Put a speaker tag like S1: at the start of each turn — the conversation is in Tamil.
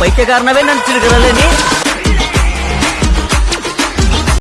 S1: பைத்தியக்காரனவே நினைச்சிருக்கிறல்ல நீ?